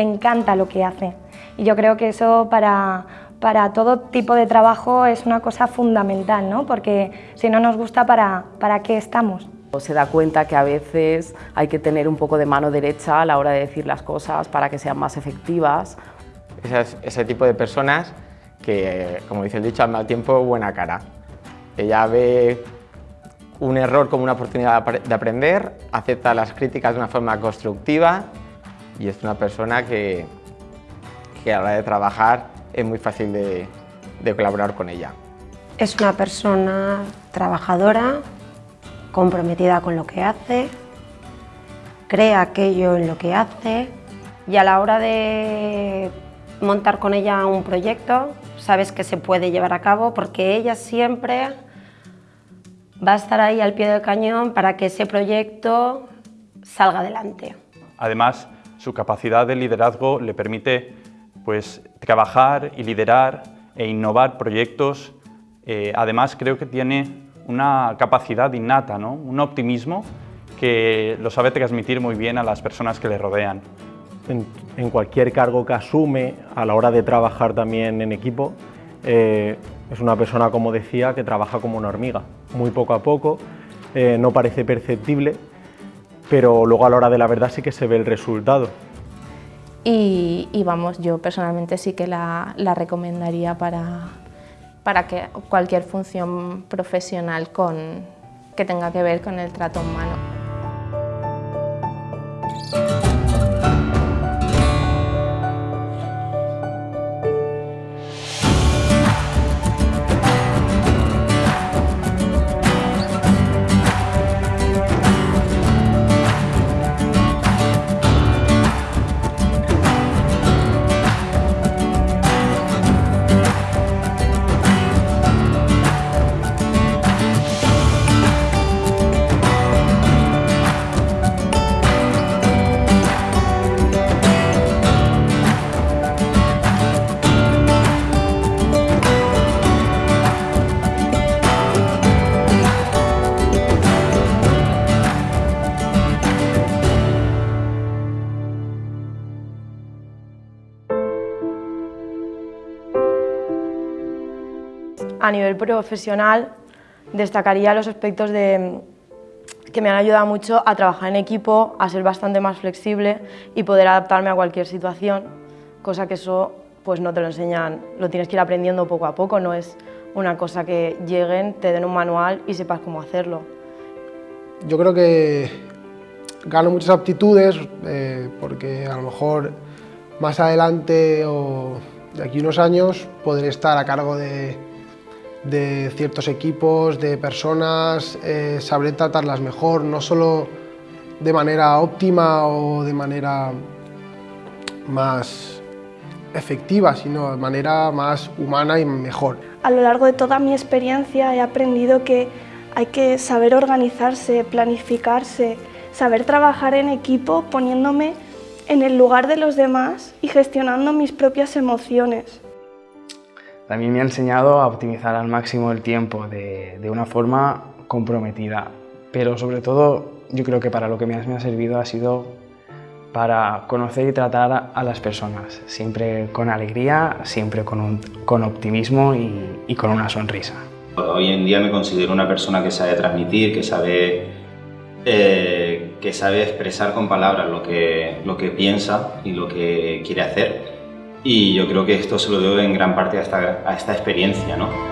encanta lo que hace. Y yo creo que eso para, para todo tipo de trabajo es una cosa fundamental, ¿no? porque si no nos gusta, ¿para, ¿para qué estamos? Se da cuenta que a veces hay que tener un poco de mano derecha a la hora de decir las cosas para que sean más efectivas. Es ese tipo de personas que, como dice el dicho, al mal tiempo buena cara. Ella ve un error como una oportunidad de aprender, acepta las críticas de una forma constructiva y es una persona que, que a la hora de trabajar es muy fácil de, de colaborar con ella. Es una persona trabajadora, comprometida con lo que hace, cree aquello en lo que hace y a la hora de montar con ella un proyecto sabes que se puede llevar a cabo porque ella siempre va a estar ahí al pie del cañón para que ese proyecto salga adelante. Además, su capacidad de liderazgo le permite pues, trabajar y liderar e innovar proyectos. Eh, además, creo que tiene una capacidad innata, ¿no? un optimismo que lo sabe transmitir muy bien a las personas que le rodean. En, cualquier cargo que asume, a la hora de trabajar también en equipo, eh, es una persona, como decía, que trabaja como una hormiga, muy poco a poco, eh, no parece perceptible, pero luego a la hora de la verdad sí que se ve el resultado. Y, vamos, yo personalmente sí que la recomendaría para, para que cualquier función profesional con, que tenga que ver con el trato humano. A nivel profesional, destacaría los aspectos de, que me han ayudado mucho a trabajar en equipo, a ser bastante más flexible y poder adaptarme a cualquier situación, cosa que eso pues no te lo enseñan, lo tienes que ir aprendiendo poco a poco, no es una cosa que lleguen, te den un manual y sepas cómo hacerlo. Yo creo que gano muchas aptitudes eh, porque a lo mejor más adelante o de aquí unos años podré estar a cargo de, de ciertos equipos, de personas, eh, sabré tratarlas mejor, no solo de manera óptima o de manera más efectiva, sino de manera más humana y mejor. A lo largo de toda mi experiencia he aprendido que hay que saber organizarse, planificarse, saber trabajar en equipo poniéndome en el lugar de los demás y gestionando mis propias emociones. También me ha enseñado a optimizar al máximo el tiempo de, una forma comprometida, pero sobre todo yo creo que para lo que más me ha servido ha sido para conocer y tratar a las personas, siempre con alegría, siempre con, optimismo y, con una sonrisa. Hoy en día me considero una persona que sabe transmitir, que sabe, eh, que sabe expresar con palabras lo que piensa y lo que quiere hacer y yo creo que esto se lo debo en gran parte a esta, a esta experiencia. ¿no?